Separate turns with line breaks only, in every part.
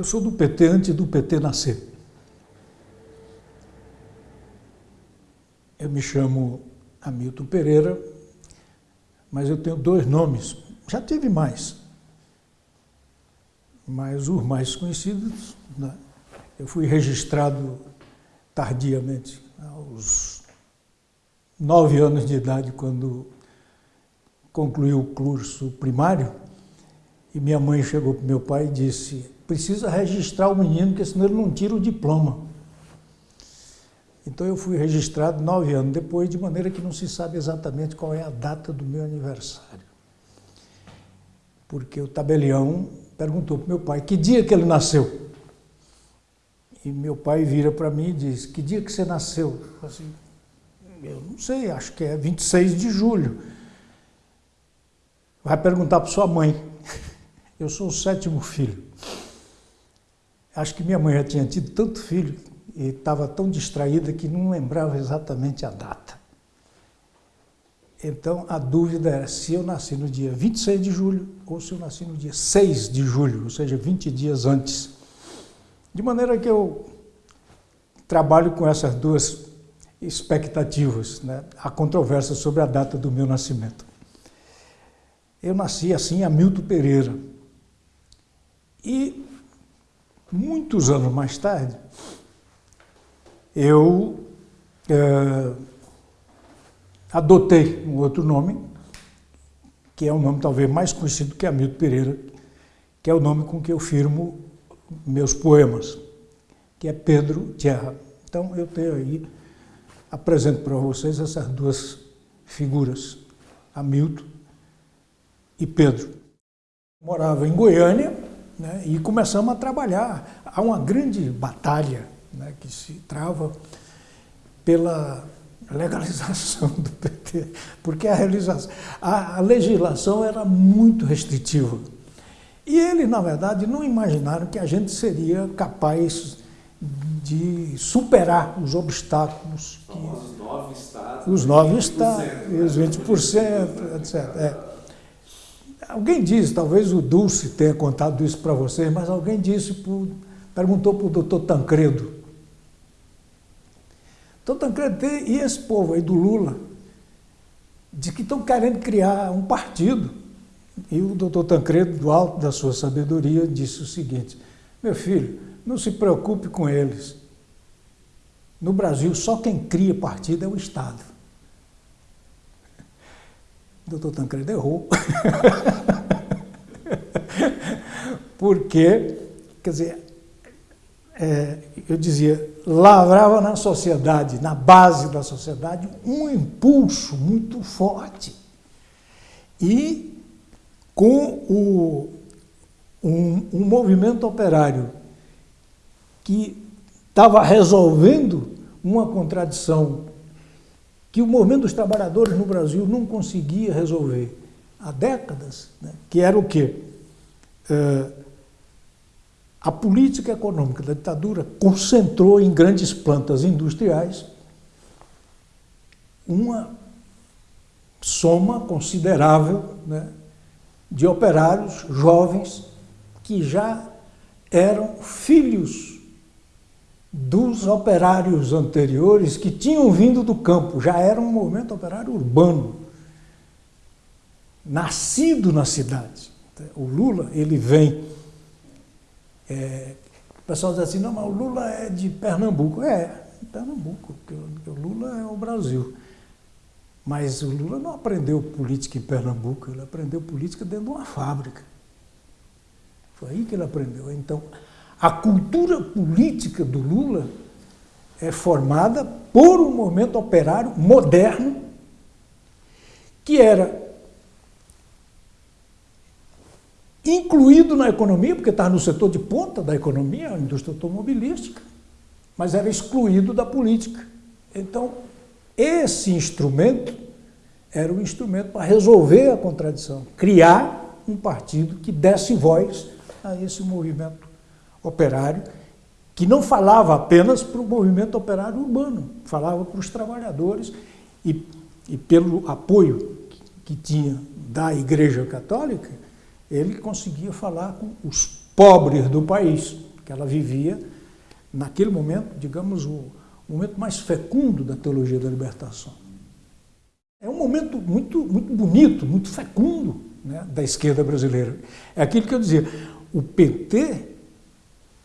Eu sou do PT antes do PT nascer. Eu me chamo Hamilton Pereira, mas eu tenho dois nomes. Já tive mais, mas os mais conhecidos, né? eu fui registrado tardiamente, aos nove anos de idade, quando concluí o curso primário, e minha mãe chegou para meu pai e disse, precisa registrar o menino, porque senão ele não tira o diploma. Então eu fui registrado nove anos depois, de maneira que não se sabe exatamente qual é a data do meu aniversário. Porque o tabelião perguntou para meu pai que dia que ele nasceu. E meu pai vira para mim e diz, que dia que você nasceu? Eu, assim, eu não sei, acho que é 26 de julho. Vai perguntar para sua mãe. Eu sou o sétimo filho. Acho que minha mãe já tinha tido tanto filho e estava tão distraída que não lembrava exatamente a data. Então a dúvida era se eu nasci no dia 26 de julho ou se eu nasci no dia 6 de julho, ou seja, 20 dias antes. De maneira que eu trabalho com essas duas expectativas, né? a controvérsia sobre a data do meu nascimento. Eu nasci assim, Hamilton Pereira. E muitos anos mais tarde, eu é, adotei um outro nome, que é o um nome talvez mais conhecido que Hamilton Pereira, que é o nome com que eu firmo meus poemas, que é Pedro Tierra. Então eu tenho aí, apresento para vocês essas duas figuras, Hamilton e Pedro. Morava em Goiânia né, e começamos a trabalhar. Há uma grande batalha né, que se trava pela legalização do PT, porque a, realização, a, a legislação era muito restritiva. E eles, na verdade, não imaginaram que a gente seria capaz de superar os obstáculos. Que,
os nove estados.
Os nove estados, os 20%, etc. É. Alguém disse, talvez o Dulce tenha contado isso para vocês, mas alguém disse, perguntou para o doutor Tancredo, então, Tancredo e esse povo aí do Lula, de que estão querendo criar um partido. E o doutor Tancredo, do alto da sua sabedoria, disse o seguinte, meu filho, não se preocupe com eles. No Brasil, só quem cria partido é o Estado. Doutor Tancredo errou. Porque, quer dizer, é, eu dizia, lavrava na sociedade, na base da sociedade, um impulso muito forte. E com o, um, um movimento operário que estava resolvendo uma contradição que o movimento dos trabalhadores no Brasil não conseguia resolver há décadas, né? que era o quê? É, a política econômica da ditadura concentrou em grandes plantas industriais uma soma considerável né, de operários jovens que já eram filhos dos operários anteriores que tinham vindo do campo, já era um movimento operário urbano, nascido na cidade. O Lula, ele vem é, o pessoal diz assim, não, mas o Lula é de Pernambuco. É, Pernambuco, porque o Lula é o Brasil. Mas o Lula não aprendeu política em Pernambuco, ele aprendeu política dentro de uma fábrica. Foi aí que ele aprendeu. Então, a cultura política do Lula é formada por um movimento operário moderno que era incluído na economia, porque estava no setor de ponta da economia, a indústria automobilística, mas era excluído da política. Então, esse instrumento era o instrumento para resolver a contradição, criar um partido que desse voz a esse movimento operário, que não falava apenas para o movimento operário urbano, falava para os trabalhadores e, e pelo apoio que tinha da Igreja Católica, ele conseguia falar com os pobres do país, que ela vivia, naquele momento, digamos, o momento mais fecundo da teologia da libertação. É um momento muito, muito bonito, muito fecundo né, da esquerda brasileira. É aquilo que eu dizia, o PT,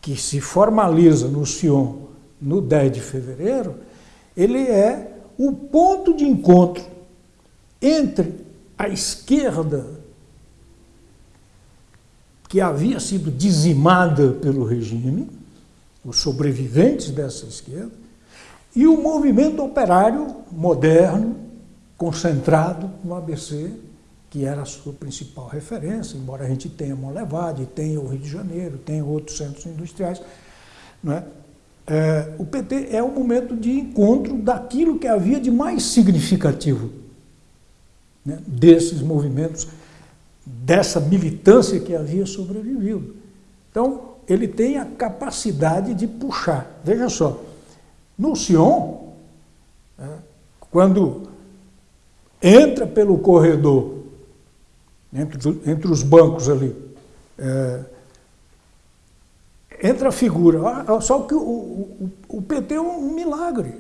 que se formaliza no Sion no 10 de fevereiro, ele é o ponto de encontro entre a esquerda, que havia sido dizimada pelo regime, os sobreviventes dessa esquerda, e o movimento operário moderno, concentrado no ABC, que era a sua principal referência, embora a gente tenha Monlevade, tenha o Rio de Janeiro, tenha outros centros industriais. É? É, o PT é o momento de encontro daquilo que havia de mais significativo né, desses movimentos, dessa militância que havia sobrevivido. Então, ele tem a capacidade de puxar. Veja só, no Sion, né, quando entra pelo corredor, entre, entre os bancos ali, é, entra a figura. Só que o, o, o PT é um milagre.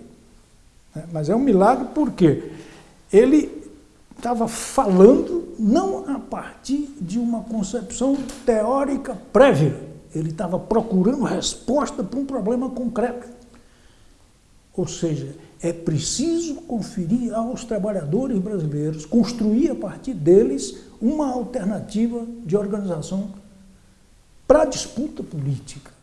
Né? Mas é um milagre porque ele estava falando não a partir de uma concepção teórica prévia. Ele estava procurando resposta para um problema concreto. Ou seja, é preciso conferir aos trabalhadores brasileiros, construir a partir deles uma alternativa de organização para a disputa política.